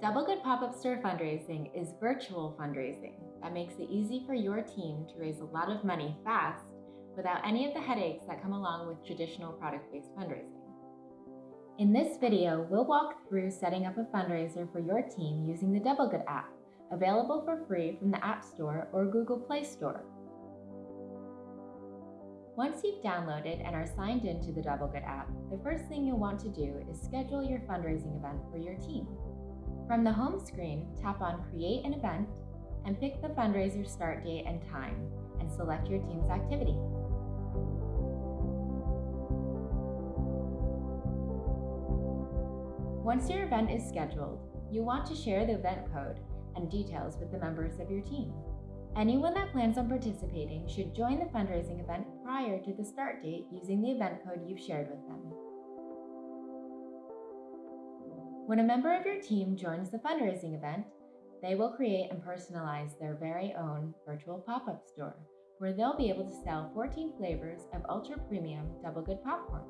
Double Good Pop-Up Store fundraising is virtual fundraising that makes it easy for your team to raise a lot of money fast without any of the headaches that come along with traditional product-based fundraising. In this video, we'll walk through setting up a fundraiser for your team using the Double Good app, available for free from the App Store or Google Play Store. Once you've downloaded and are signed into the Double Good app, the first thing you'll want to do is schedule your fundraising event for your team. From the home screen, tap on Create an Event and pick the fundraiser start date and time, and select your team's activity. Once your event is scheduled, you want to share the event code and details with the members of your team. Anyone that plans on participating should join the fundraising event prior to the start date using the event code you've shared with them. When a member of your team joins the fundraising event, they will create and personalize their very own virtual pop-up store, where they'll be able to sell 14 flavors of ultra premium double good popcorn.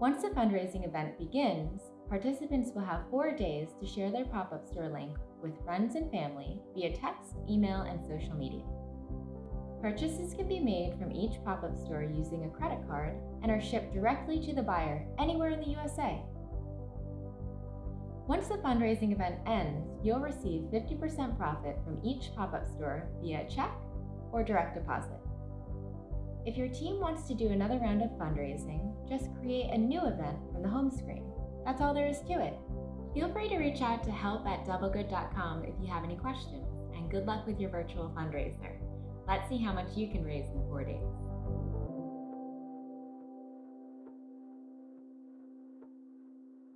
Once the fundraising event begins, participants will have four days to share their pop-up store link with friends and family via text, email, and social media. Purchases can be made from each pop-up store using a credit card and are shipped directly to the buyer anywhere in the USA. Once the fundraising event ends, you'll receive 50% profit from each pop-up store via check or direct deposit. If your team wants to do another round of fundraising, just create a new event from the home screen. That's all there is to it. Feel free to reach out to help at doublegood.com if you have any questions, and good luck with your virtual fundraiser. Let's see how much you can raise in four days.